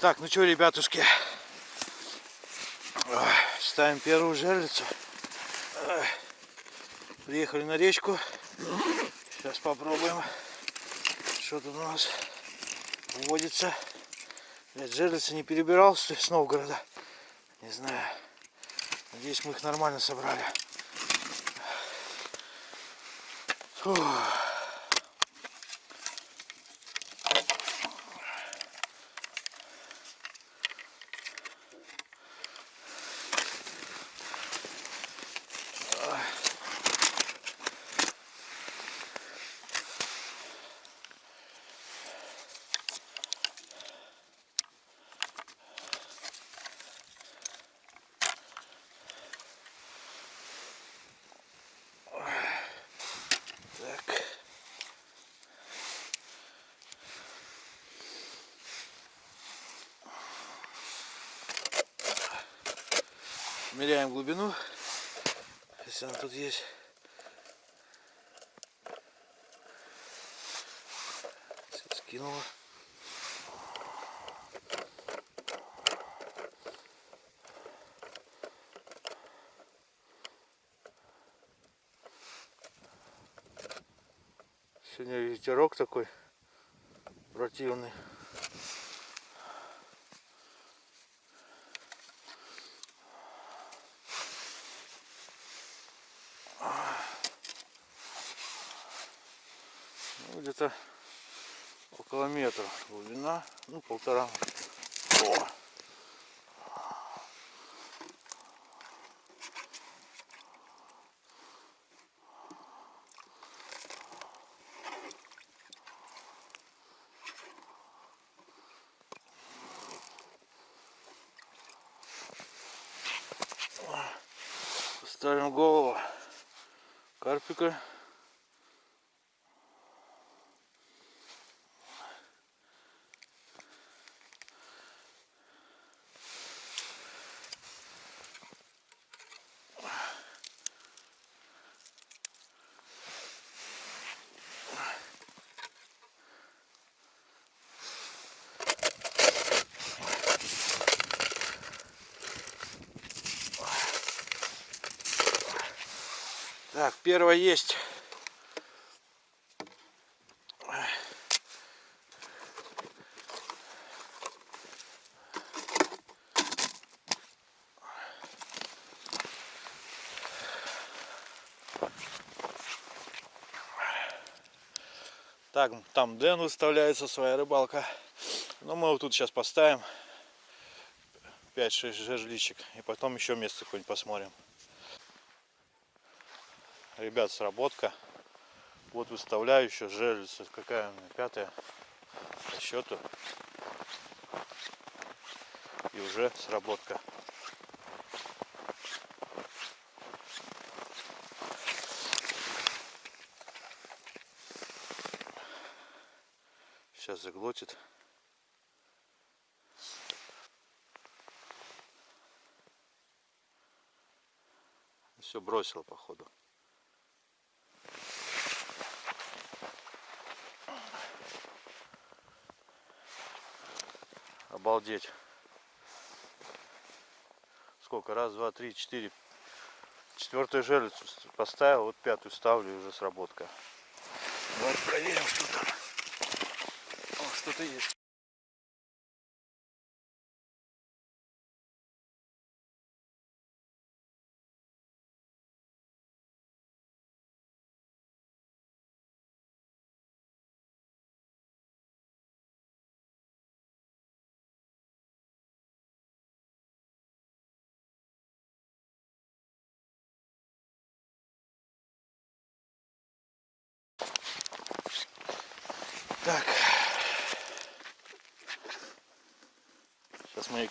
Так, ну что, ребятушки, ставим первую жерлицу. Приехали на речку. Сейчас попробуем, что тут у нас водится. Блядь, жерлицы не перебирал с Новгорода. Не знаю. Надеюсь, мы их нормально собрали. Фух. Так. Меряем глубину, если она тут есть. Скинула. Сегодня ветерок такой противный. Ну, где-то около метра глубина, ну полтора. О! Ставим голову карпика. Так, первая есть. Так, там Дэн выставляется, своя рыбалка. Но мы вот тут сейчас поставим 5-6 жерличек. И потом еще место какое-нибудь посмотрим. Ребят, сработка. Вот выставляю еще жерлицу. Какая у меня? Пятая по счету. И уже сработка. Сейчас заглотит. Все бросил походу. Обалдеть. Сколько? Раз, два, три, четыре. Четвертую жерлицу поставил, вот пятую ставлю и уже сработка. Давайте проверим, что там. О, что-то есть.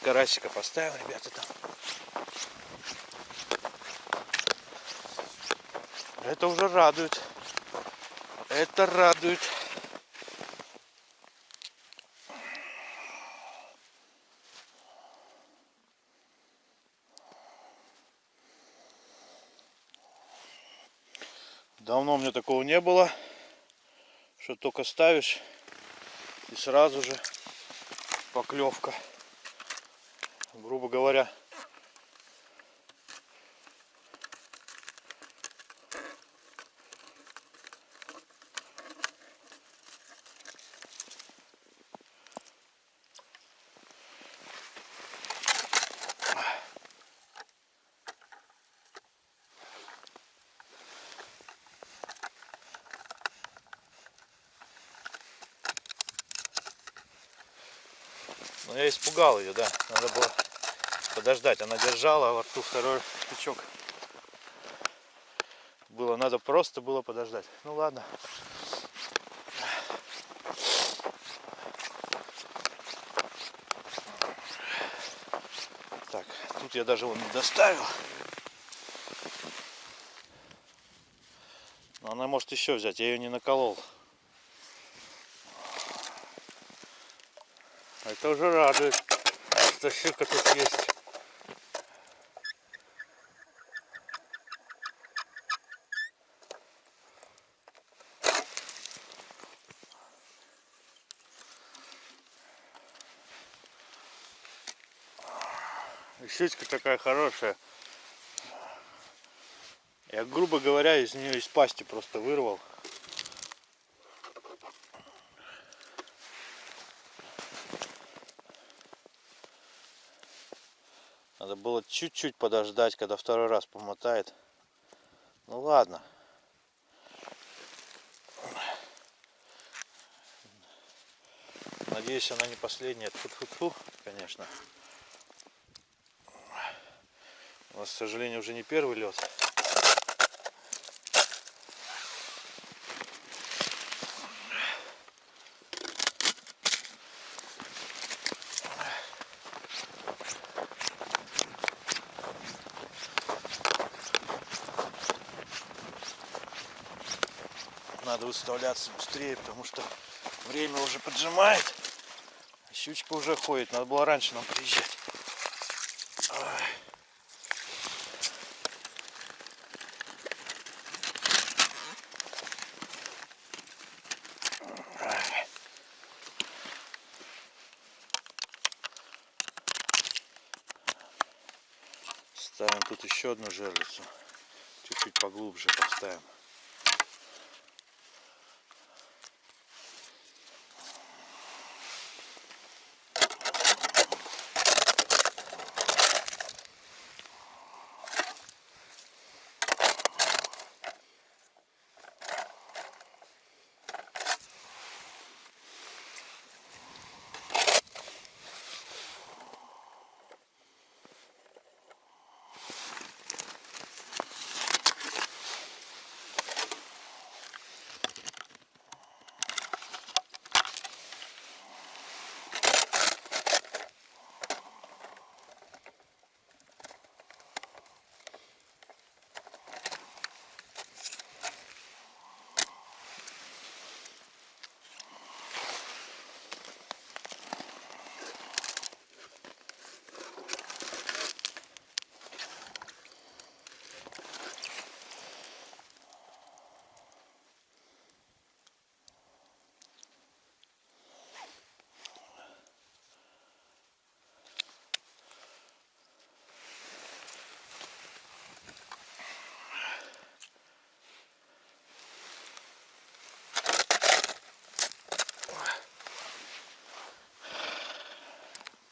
Карасика поставим, ребята, там. Это уже радует. Это радует. Давно у меня такого не было что только ставишь и сразу же поклевка. Грубо говоря, Но я испугал ее, да. Надо было подождать. Она держала, а во рту второй штучок. Было, надо просто было подождать. Ну ладно. Так, тут я даже вон не доставил. Но она может еще взять, я ее не наколол. Это уже радует, что щука тут есть. Щучка такая хорошая. Я, грубо говоря, из нее из пасти просто вырвал. Надо было чуть-чуть подождать, когда второй раз помотает. Ну ладно. Надеюсь, она не последняя. Тьфу-тьфу-тьфу, конечно. У нас, к сожалению, уже не первый лед. Надо выставляться быстрее, потому что время уже поджимает. А щучка уже ходит. Надо было раньше нам приезжать. Ставим тут еще одну жерлицу. Чуть-чуть поглубже поставим.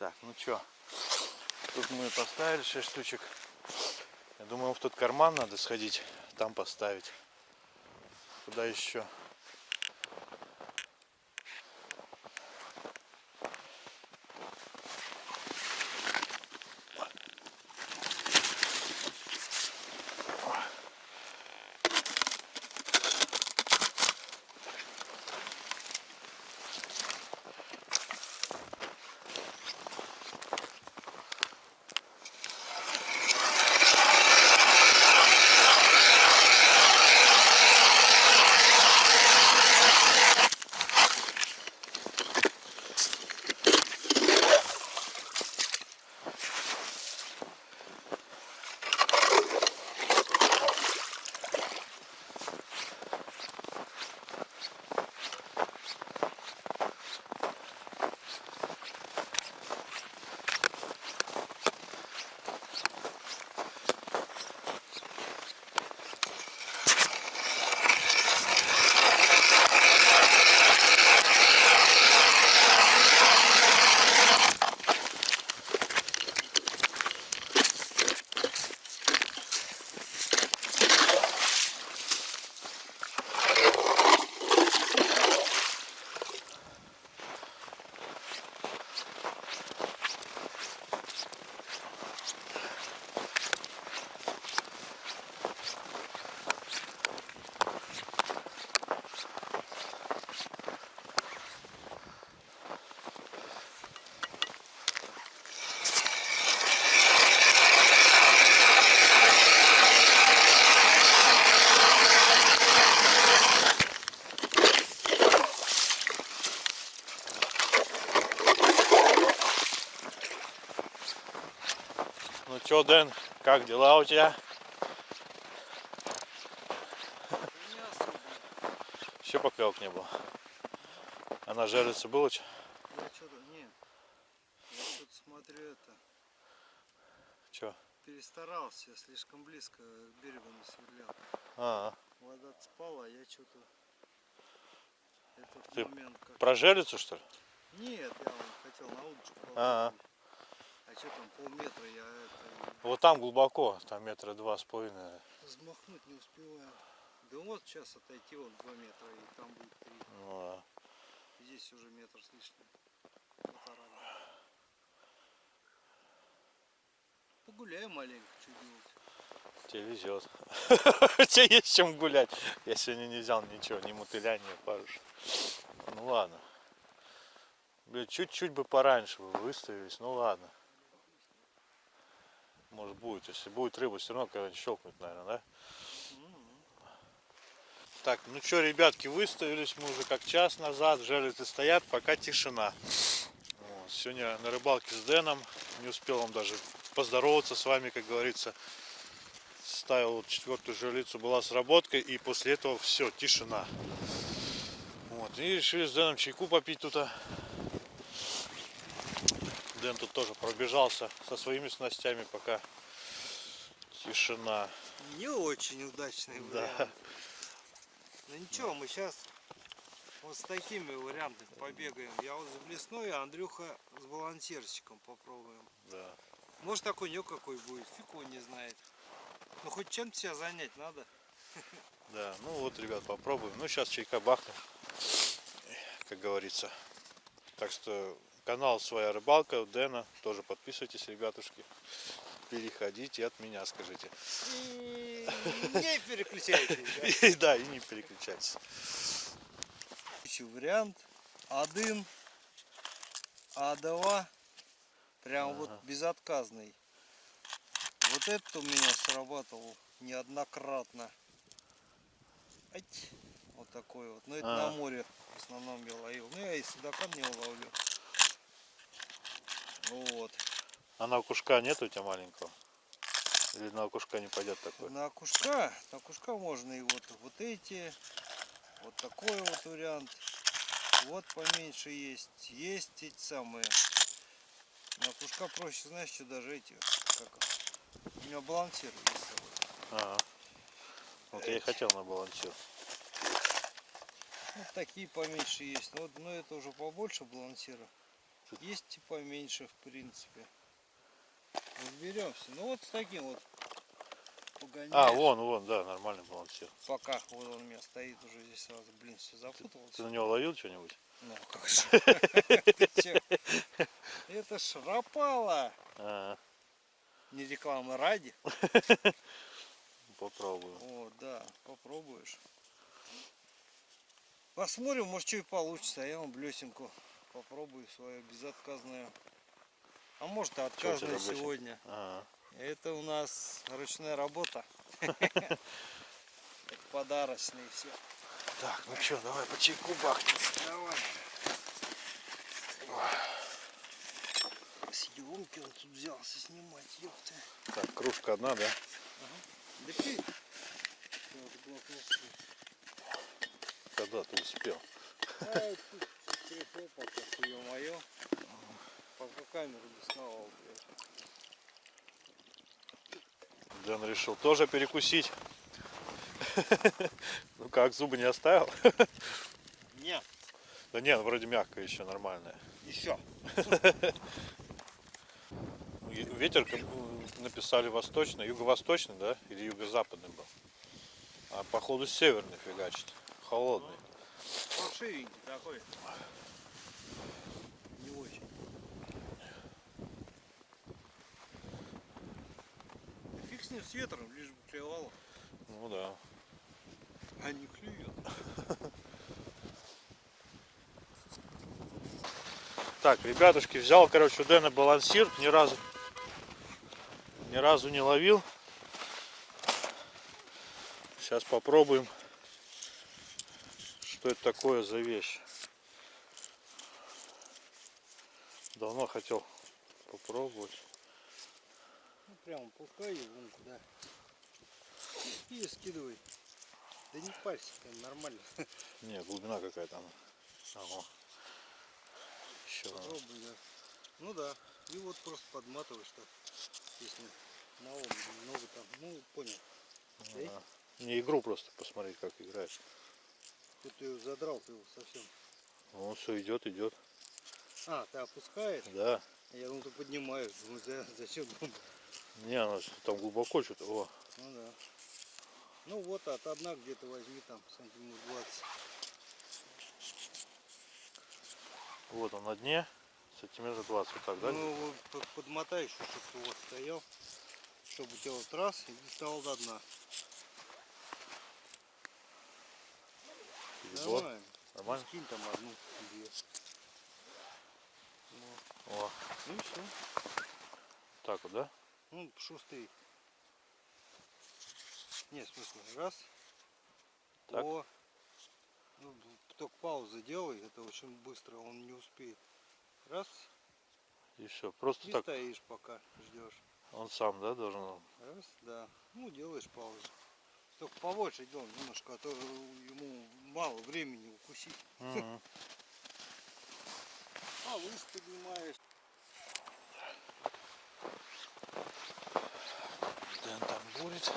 Так, ну чё, тут мы поставили 6 штучек. Я думаю, в тот карман надо сходить, там поставить. Куда еще? Чё, Дэн, как дела у тебя? Еще поклевок не было. А на жерлице было чё? Я что-то, нет. Я что-то смотрю это. Чё? Перестарался, я слишком близко к берегу не сверлял. А, Вода спала, а я что-то этот Ты момент как... про жерлицу что ли? Нет, я хотел на удочку А. положить. А что там полметра я это Вот там глубоко, там метра два с половиной. взмахнуть не успеваю. Да вот сейчас отойти вот 2 метра и там будет 3. Ну, да. Здесь уже метр с лишним. Полтора. Погуляем маленько, что делать. Тебе везет. Тебе есть чем гулять. Я сегодня не взял ничего, ни мотыля, ни паруш. Ну ладно. Блин, чуть-чуть бы пораньше бы выставились, ну ладно. Может будет, если будет рыба, все равно когда-нибудь щелкнуть, наверное, да? Так, ну что, ребятки, выставились мы уже как час назад, жерлицы стоят, пока тишина. Вот, Сегодня на рыбалке с Дэном, не успел вам даже поздороваться с вами, как говорится. Ставил вот четвертую жерлицу, была сработка, и после этого все, тишина. Вот, и решили с Дэном чайку попить тут. а. Дэн тут тоже пробежался со своими снастями, пока тишина. Не очень удачный Да. вариант. Ну ничего, мы сейчас вот с такими вариантами побегаем. Я вот с блесной, а Андрюха с балансирчиком попробуем. Да. Может такой нюк какой будет, фиг его не знает. Ну хоть чем-то себя занять надо. Да, ну вот, ребят, попробуем. Ну, сейчас чайка бахнем, как говорится. Так что канал «Своя рыбалка» Дэна. Тоже подписывайтесь, ребятушки. Переходите от меня, скажите. И не переключайтесь. да. И да, и не переключайтесь. Вариант. Один, А2. Прям вот безотказный. Вот этот у меня срабатывал неоднократно. Ать. Вот такой вот. Но это А. на море в основном я ловил. Ну я и судака не ловлю. Ну вот. А на окушка нет у тебя маленького? Или на окушка не пойдет такой? На окушка, на окушка можно и вот, вот эти, вот такой вот вариант. Вот поменьше есть. Есть эти самые. На окушка проще, знаешь, что даже эти, как у меня балансир есть с собой. Ага. Вот я и хотел на балансир. Вот такие поменьше есть. Ну, вот, но это уже побольше балансира. Есть и поменьше, в принципе. Разберемся. Ну вот с таким вот погоняешь. А, вон, вон, да, нормальный балансир. Пока вот он у меня стоит уже здесь сразу, блин, все запутался. Ты на него ловил что-нибудь? Ну, как же. Ты? Это ж Рапала. А, Не рекламы ради. попробую. О, да, попробуешь. Посмотрим, может что и получится. А я вам блесенку попробую свою безотказную. А может и блесенка? сегодня. Ага. Это у нас ручная работа. Подарочные все. Так, ну что, давай по чайку бахнем. Давай. Съемки он тут взялся снимать, ёпта. Так, кружка одна, да? Себе. Когда ты успел? Ай, тут телефон пока, ё-моё. Пока камеру доставал, блядь. Дэн решил тоже перекусить. Ну как, зубы не оставил? Нет, Да нет, вроде мягкая еще, нормальная. еще. И Ветер, как написали восточный, юго-восточный, да? Или юго-западный был. А походу северный фигачит. Холодный. Паршивенький такой. Не очень. Фиг с ним с ветром, лишь бы клевало. Ну да. А не клюет. Так, ребятушки, взял, короче, у Дэна балансир, ни разу, ни разу не ловил. Сейчас попробуем, что это такое за вещь. Давно хотел попробовать. прямо пускай и вон куда. И скидывай. Да не парься, нормально. Не, глубина какая там. Ага. Еще. Попробуй, да. Ну да. И вот просто подматываешь так. Если мало, много там. Ну, понял. Эй. Не игру просто посмотреть, как играет. Тут ты его задрал, ты его совсем. Он все идет, идет. А, ты опускаешь? Да. Я думал, ты поднимаешь. Думаю, за- зачем? Не, она там глубоко что-то. О, Ну да. Ну вот от одна где-то возьми там сантиметров 20. вот он на дне. Сантиметр 20. Вот так, да? Ну подмотай еще, чтобы ты вот стоял. Чтобы у тебя вот раз и стал до дна. Перебор. Нормально. Скинь там одну, две. О, Ну и все. так вот, да? Ну, шустрый. Нет, в смысле, раз. Так. О. Ну, только паузу делай, это очень быстро, он не успеет. Раз, И все. Просто и так. стоишь пока, ждешь. Он сам, да, должен. Раз, да. Ну, делаешь паузу. Только побольше делай немножко, а то ему мало времени укусить. Мгм. А выше поднимаешь. Дэн там бурит.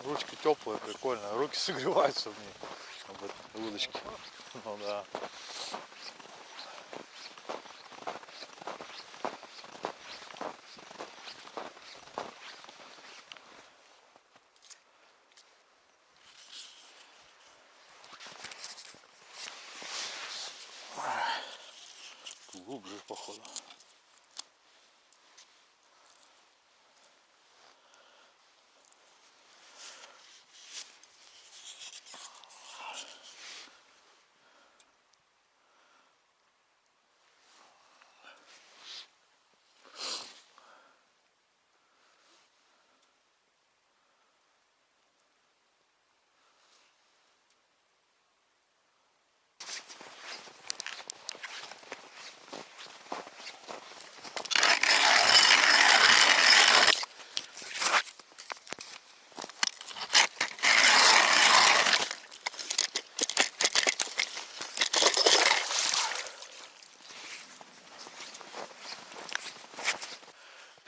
Ручка теплая, прикольная. Руки согреваются в ней. Об этой удочке. Ну да. Глубже, походу.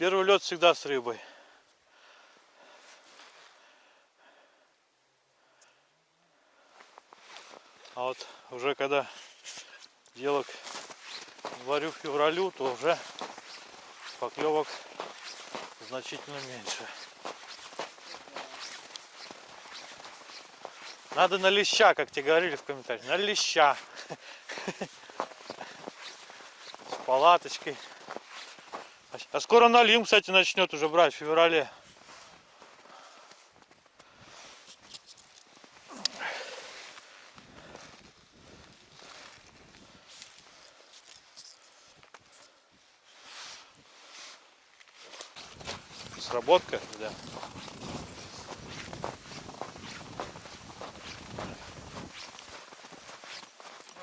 Первый лед всегда с рыбой. А вот уже когда дело к январю февралю, то уже поклевок значительно меньше. Надо на леща, как тебе говорили в комментариях, на леща. С палаточкой. А скоро налим, кстати, начнет уже брать в феврале. Сработка, да.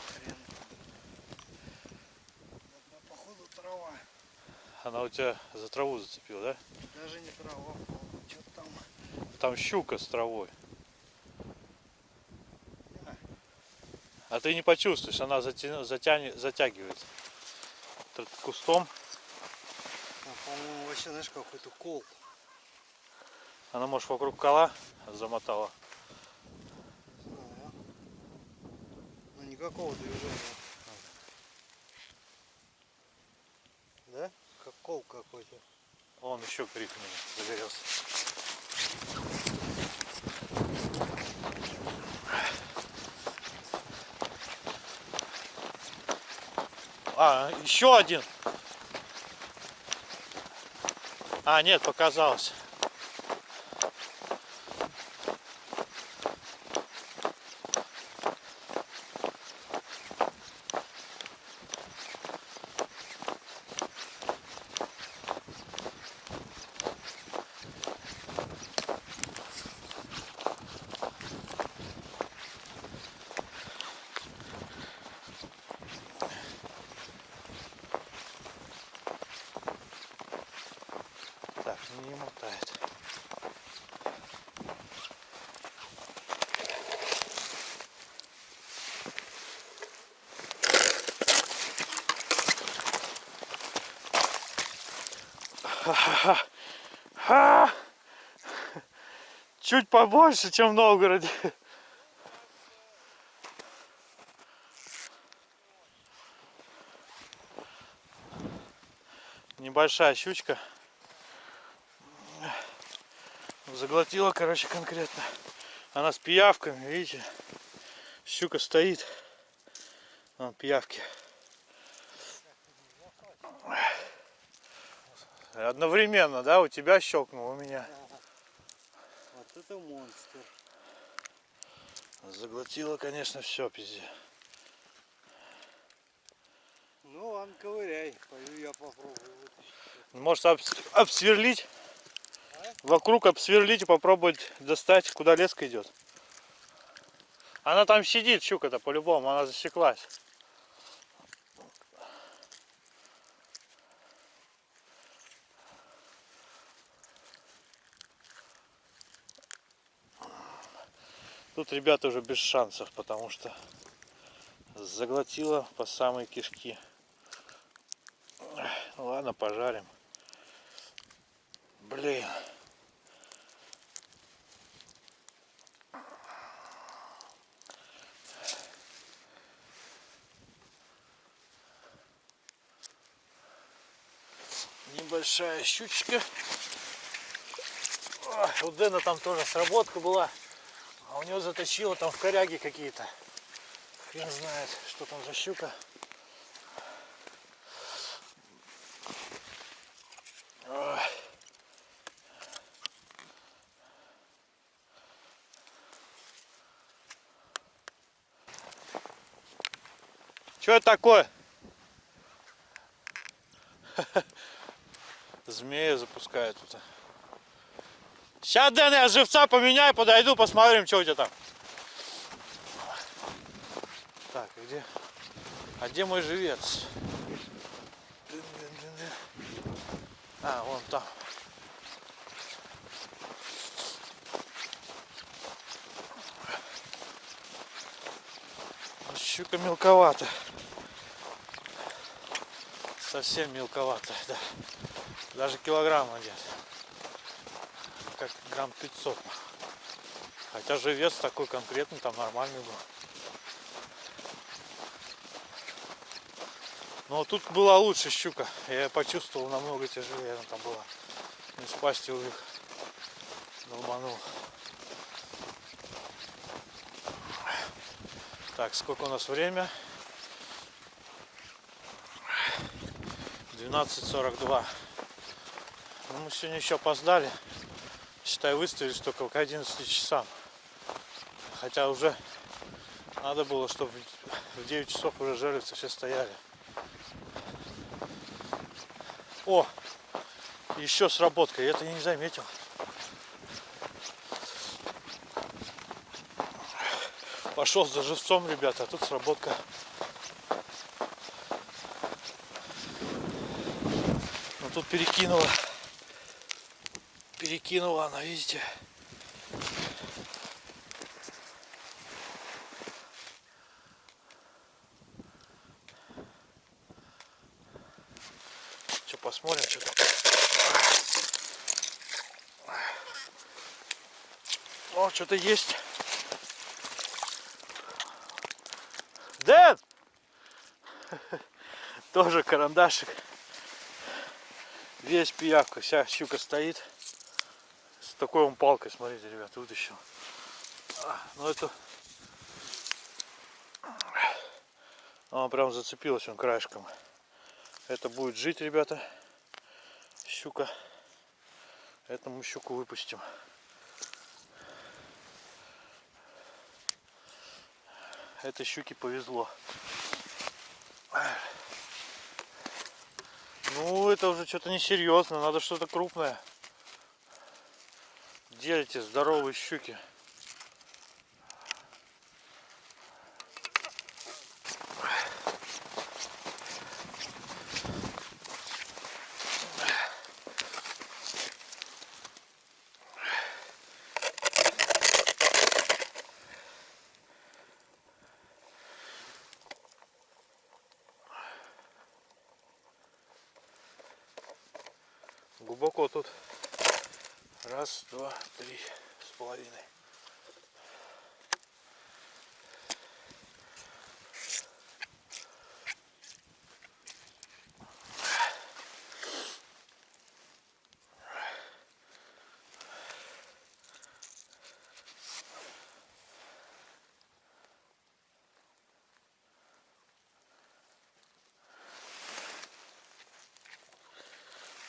Хрен. Одна, походу трава. Она у тебя за траву зацепила, да? Даже не трава, что-то там. Там щука с травой. А. А ты не почувствуешь, она затя- затянет, затягивает Т- кустом. Там, по-моему, вообще, знаешь, какой-то кол. Она, может, вокруг кола замотала. Ага. Ну никакого движения. Да? Как кол какой-то. Он еще крик у меня загорелся. А, еще один. А, нет, показалось. Чуть побольше, чем в Новгороде. Небольшая щучка. Заглотила, короче, конкретно. Она с пиявками, видите? Щука стоит. Вон пиявки. Одновременно, да? У тебя щелкнул, у меня. Это монстр. Заглотила, конечно, все, пизде. Ну ладно, ковыряй. Пойду я попробую вытащить. Может обс- обсверлить? Вокруг обсверлить и попробовать достать, куда леска идет. Она там сидит, щука-то, по-любому, она засеклась. Тут ребята уже без шансов, потому что заглотила по самой кишки. Ну ладно, пожарим. Блин. Небольшая щучка. У Дэна там тоже сработка была. А у него заточило там в коряге какие-то. Хрен знает, что там за щука. Ой. Что это такое? Змея запускает тут. Сейчас, Дэн, я живца поменяю, подойду, посмотрим, что у тебя там. Так, а где? А где мой живец? А, вон там. Щука мелковата. Совсем мелковатая, да. Даже килограмма нет. Грамм 500. Хотя же вес такой конкретный, там нормальный был. Но Ну, тут была лучше щука. Я почувствовал намного тяжелее она там была. Не с пасти у них долбанул. Так, сколько у нас время? 12.42. Ну, мы сегодня еще опоздали. Считай, выставились только к 11 часам. Хотя уже надо было, чтобы в 9 часов уже жерлицы все стояли. О, еще сработка, я это не заметил. Пошел за живцом, ребята, а тут сработка. Ну тут перекинула. Перекинула она, видите? Что, посмотрим, что там. О, что-то есть. Дэн! Тоже карандашик. Весь пиявка, вся щука стоит. Такой он палкой, смотрите, ребята, вытащил. А, Ну это... Она прям зацепилась он краешком. Это будет жить, ребята. Щука. Это мы щуку выпустим. Этой щуке повезло. Ну, это уже что-то несерьезно. Надо что-то крупное. Эти здоровые щуки? Глубоко тут. Раз, два, три с половиной.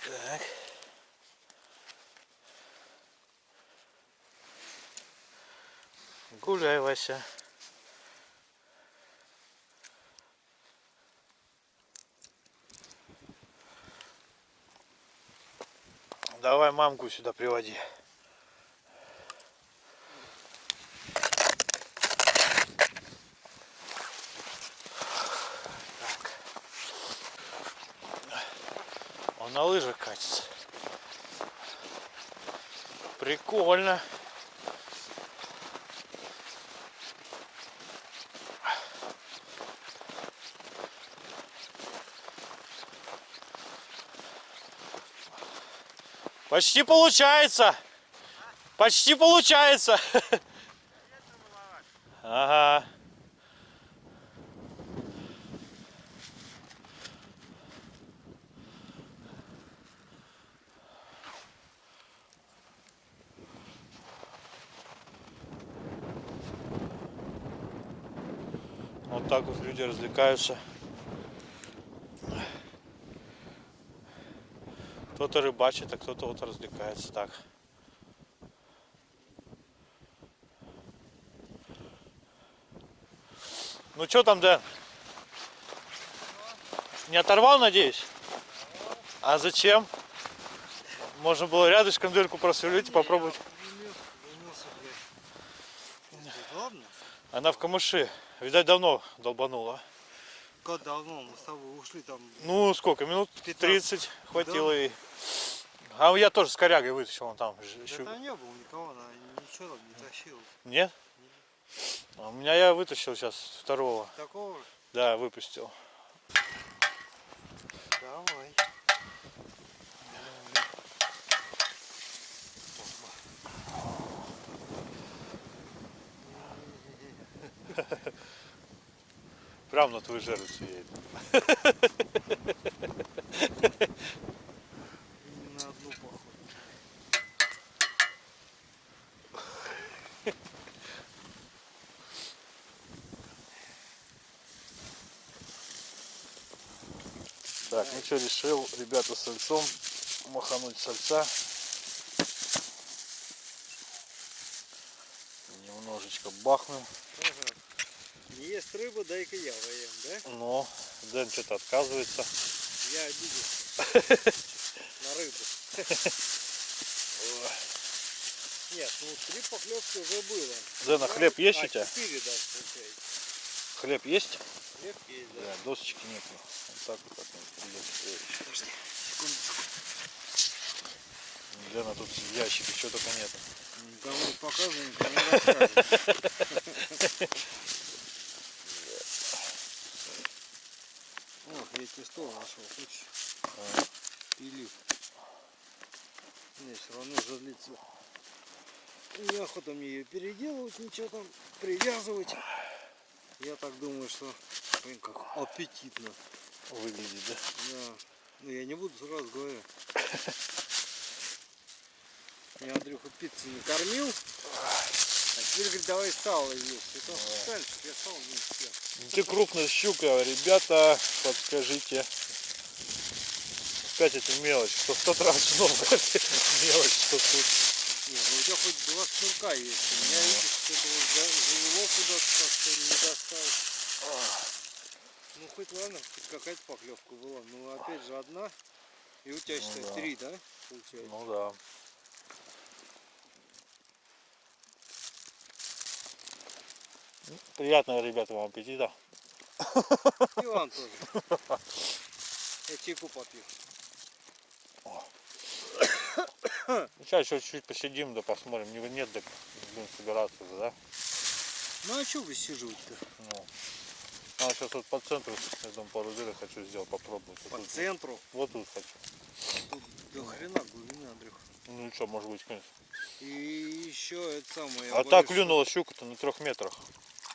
Так. Гуляй, Вася. Давай мамку сюда приводи. Так. Он на лыжах катится. Прикольно. Почти получается. Почти получается. Ага. Вот так вот люди развлекаются. Кто-то рыбачит, а кто-то вот развлекается так. Ну что там, Дэн? Не оторвал, надеюсь? А зачем? Можно было рядышком дырку просверлить и попробовать. Она в камыши. Видать, давно долбанула. Как давно мы с тобой ушли там. Ну, сколько? Минут 15. 30 хватило ей. А я тоже с корягой вытащил, он там. Да щу- там не было никого, она ничего там не тащила. Нет? А у меня я вытащил сейчас второго. Такого же? Да, выпустил. Давай. Прям на твою жерлицу едет. На одну поход. Так, ну что, решил, ребята, с сальцом махануть сальца. Немножечко бахнем. Не ест рыбу, дай-ка я воем, да? Но Дэн что-то отказывается. Я обиделся. На рыбу. Нет, ну три поклевки уже было. Дэн, а хлеб есть у а тебя? четыре даже получается. Хлеб есть? Хлеб есть, да. Да, досочки нету. Вот так вот придется. Подожди, секундочку. Лена тут в ящике что только нету. Никому не показывай, никому не рассказывай. Стол нашел, хочешь? А. Пили. Не, все равно жерлица. Неохота мне ее переделывать, ничего там привязывать. Я так думаю, что блин, как аппетитно. Выглядит, да? Да. Ну я не буду сразу говорю. Я Андрюху пиццу не кормил. А теперь говорит, давай сало есть. Это чтобы я сало не съел. Ты крупная щука, ребята, подскажите. Опять эта мелочь, что в тот раз снова мелочь, что тут. Не, ну у тебя хоть два шнурка есть. У меня видишь, что это вот за- завело куда-то как-то не достал. Ну хоть ладно, хоть какая-то поклевка была. Ну опять же одна. И у тебя Ну считай да. три, да? Получается. Ну да. Приятного, ребята, вам аппетита. И вам тоже. Я чайку попью. Сейчас еще чуть-чуть посидим, да посмотрим. Не- Нет, так будем собираться, да? Ну а что вы сиживать-то? Ну. А сейчас вот по центру, я думаю, пару дырок хочу сделать, попробовать. Вот По тут, центру. вот тут хочу. Тут До хрена глубины, Андрюх. Ну и что, может быть, конечно. И еще это самое. А так клюнула щука-то на трех метрах.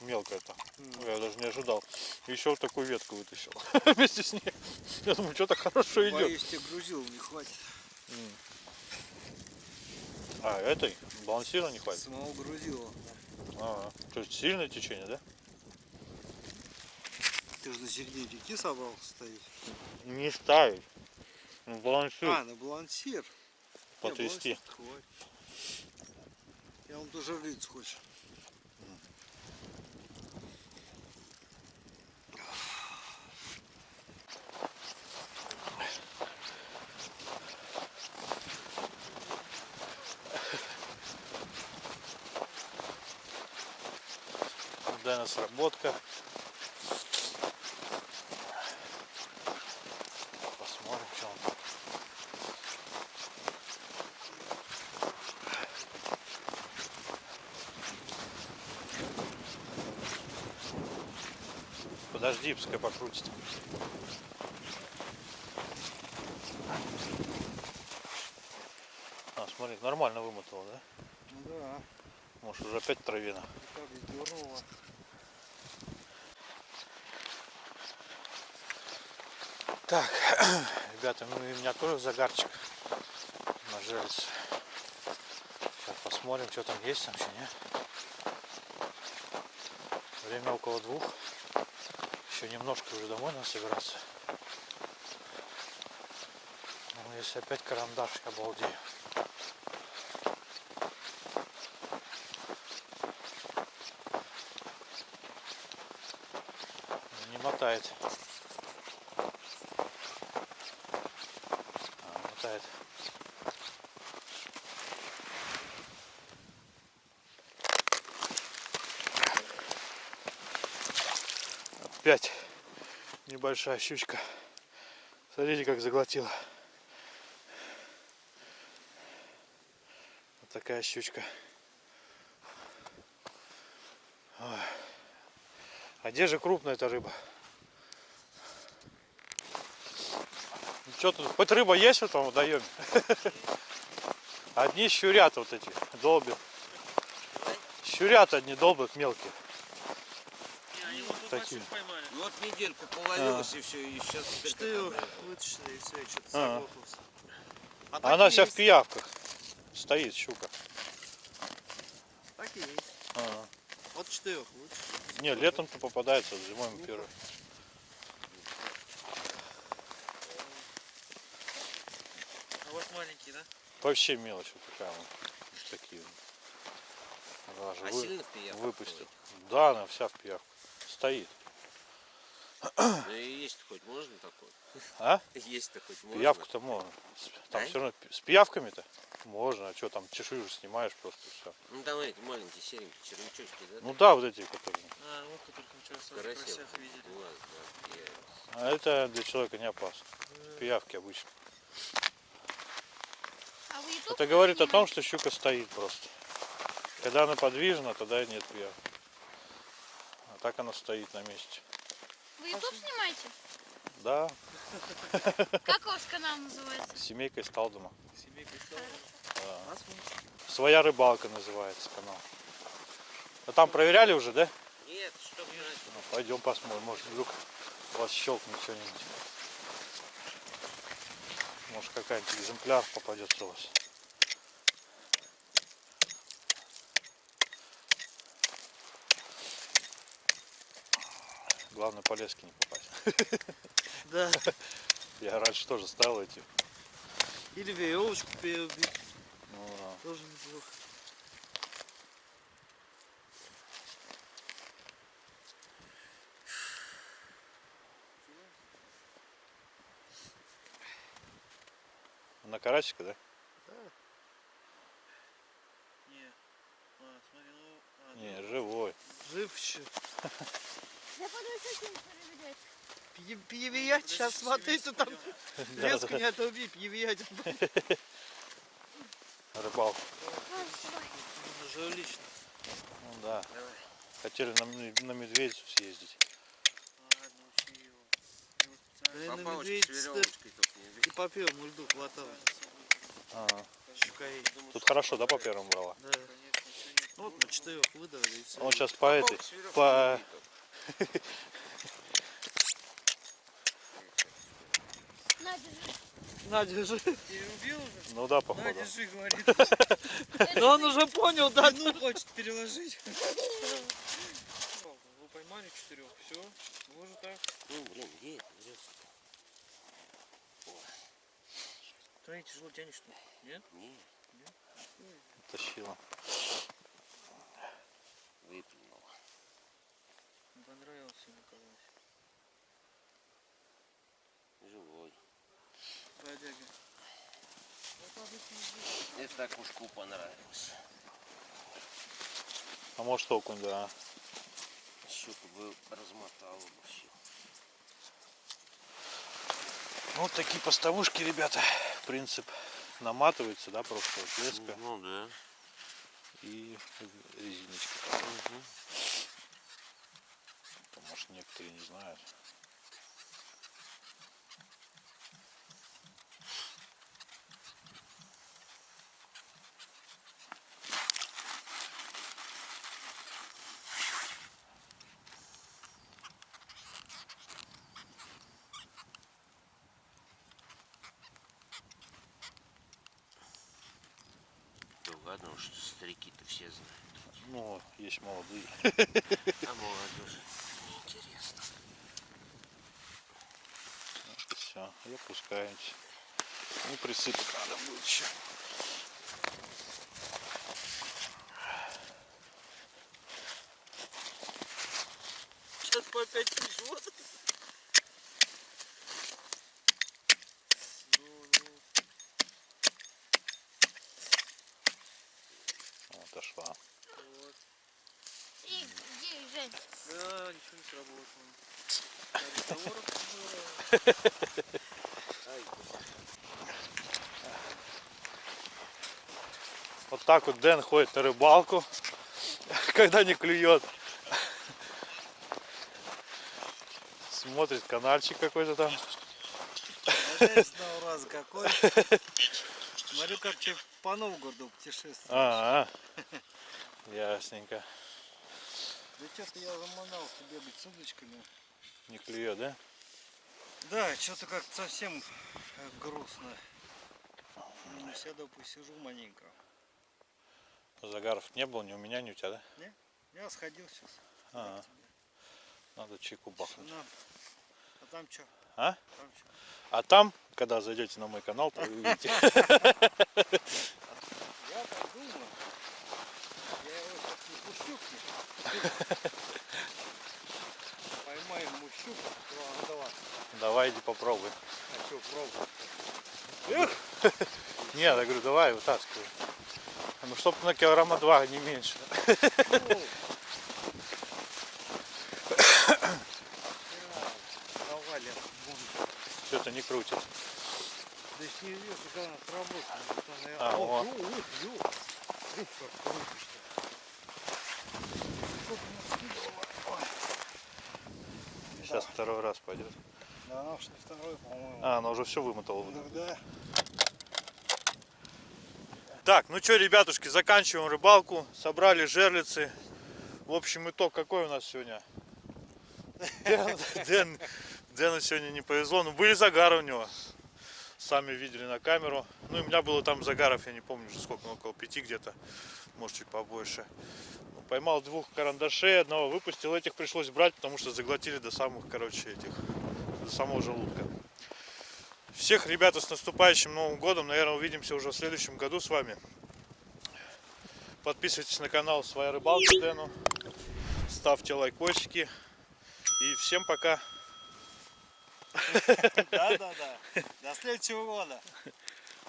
Мелкая-то. М. Я даже не ожидал. Еще вот такую ветку вытащил. Вместе с ней. Я думаю, что-то хорошо идет. Боюсь, тебе грузил не хватит. А, этой балансира не хватит. Самого грузила. А, то есть сильное течение, да? Ты же на середине реки собрался стоять. Не ставить. Ну, балансир А, на балансир. Потрясти. балансир. Я вам тоже лиц хочешь. Да, сработка. Посмотрим, что он. Подожди, пускай покрутит. А, смотри, нормально вымотал, да? Ну да. Может уже опять травина. Как здорово. Так, ребята, ну и у меня тоже загарчик на жерлице. Сейчас посмотрим, что там есть вообще, не? Время около двух. Еще немножко уже домой надо собираться. Ну, если опять карандаш, я обалдею. Не мотает. А, мотает. Опять небольшая щучка. Смотрите, как заглотила. Вот такая щучка. Ой. А где же крупная эта рыба? Что тут? Хоть рыба есть в этом водоеме? Одни щурят вот эти, долбят. Щурят одни долбят мелкие. Они вот тут Такие. поймали. Вот недельку половилась и все, и сейчас Что такая, вытащили и все, и что-то А. А А Она вся в есть, пиявках. Стоит щука. Так и есть. А. Вот четырех вытащили. Не, летом-то попадается, зимой мы первый. А вот маленький, да? Вообще мелочь вот такая вот. Вот такие. вот. Даже А вы- сильно в пиявках выпустил. Да, она вся в пиявках. Стоит. Ну и есть хоть можно такой? А? Есть-то хоть можно? Пиявку-то можно. С- Там Да? все равно с пиявками-то можно. А что там чешую же снимаешь просто все. Ну давай эти маленькие серенькие червячочки, да? Ну да, вот эти, которые. А, вот которых мы вчера в Карасев. карасях видели. Глаз, да, я- А это для человека не опасно. Пиявки обычно. А Это говорит о том, что щука стоит просто. Когда она подвижна, тогда и нет пиявок. А так она стоит на месте. Вы YouTube снимаете? Да, Как у вас канал называется? семейка из Талдома. Семейка стала. Да. Нас мы- Своя рыбалка называется канал. А там проверяли уже, да? Нет, что бы Ну, пойдем посмотрим, может вдруг у вас щелкнет что-нибудь. Может какая-нибудь экземпляр попадется у вас. Главное по леске не попасть. Да. Я раньше тоже ставил эти. Или веревочку перебить. Ну, да. Тоже неплохо. На карасика, да? Не. А, смотри, ну... А, Не, ну, живой. Жив еще. Я подумаю, что проверять. Перевиять, Ну, сейчас смотри, ты там Да, леску да. не оторви, перевиять. Рыбалка. Жерлично. Ну да. Хотели на, м- на медведицу съездить. Ладно, учи его. Э, на не и по первому льду хватало. Ага. Тут хорошо, да, по первому брала? Да. Ну вот на четырех выдавали и все. Он сейчас по этой, по... На, держи. На, держи. Ты убил уже? Ну да, На, походу. держи, говорит. Да он уже понял, да? Ну, хочет переложить. Вы поймали четырех, все. Же так. Ну, блин, где это? Ты тяжело тянешь, что ли? Нет? Не, Тащила. выплюнул. Не понравился Николай. Живой. Бродяга. Это так ушку понравилось. А может окунь, да. Щуку бы размотал бы все. Ну, вот такие поставушки, ребята. Принцип наматывается, да, просто леска Ну да. и резиночка. Угу. Может, некоторые не знают. Да ладно уж, старики-то все знают. Ну, есть молодые. А молодежь интересно. Все, и опускаемся. Ну, присыпать надо будет еще. Сейчас по опять пришел. Вот, отошла. И где, Жень? Да, ничего не сработало. Разговоров здорово. Вот так вот Дэн ходит на рыбалку, когда не клюет. Смотрит каналчик какой-то там. Раза какой. Смотрю, как тебе по Новгороду путешествуешь. А, -а. ясненько. Да что-то я заманался бегать с удочками. Не клюет, да? Да, что-то как-то совсем э, грустно. Ну, сяду, посижу маленько. Загаров не было ни у меня, ни у тебя, да? Я сходил сейчас. А, надо чайку бахнуть. А там что? А? Там что? А там, когда зайдете на мой канал, то вы увидите. Я так думаю. Я его сейчас не пущу к ним. Поймаем. Два, два. Давай, иди попробуй. А что, пробуй. Нет, я говорю, давай, вытаскивай. Ну, чтоб на килограмма два, не меньше. Что-то не крутит. Да не вижу, как она сработала. А, О, вот. ё, ё, ё. Ух, как крутишь-то. Сейчас второй раз пойдет. Да, она уж не второй, по-моему. А, она уже все вымотала. Ну да. Так, ну что, ребятушки, заканчиваем рыбалку. Собрали жерлицы. В общем, итог какой у нас сегодня? Дэн, Дэн, Дэну сегодня не повезло. Ну, были загары у него. Сами видели на камеру. Ну, и у меня было там загаров, я не помню уже сколько, ну, около пяти где-то. Может, чуть побольше. Ну, Поймал двух карандашей, одного выпустил. Этих пришлось брать, потому что заглотили до самых, короче, этих, до самого желудка. Всех, ребята, с наступающим Новым Годом. Наверное, увидимся уже в следующем году с вами. Подписывайтесь на канал Своя Рыбалка Дэну. Ставьте лайкосики. И всем пока. Да, да, да. До следующего года.